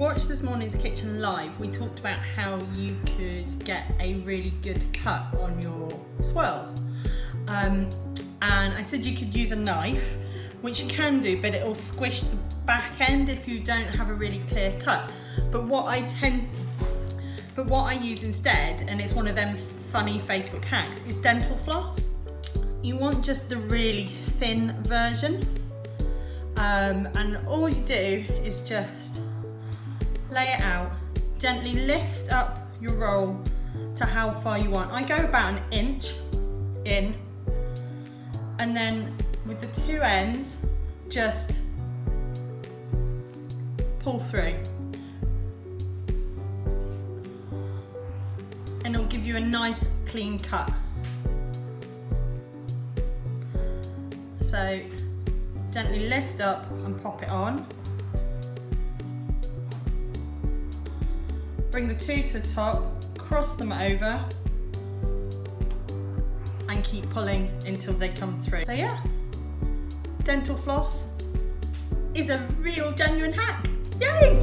watched this morning's kitchen live, we talked about how you could get a really good cut on your swirls. Um, and I said you could use a knife, which you can do, but it'll squish the back end if you don't have a really clear cut. But what I tend, but what I use instead, and it's one of them funny Facebook hacks, is dental floss. You want just the really thin version. Um, and all you do is just lay it out, gently lift up your roll to how far you want. I go about an inch in, and then with the two ends, just pull through. And it'll give you a nice clean cut. So gently lift up and pop it on. Bring the two to the top, cross them over and keep pulling until they come through. So yeah, dental floss is a real genuine hack. Yay!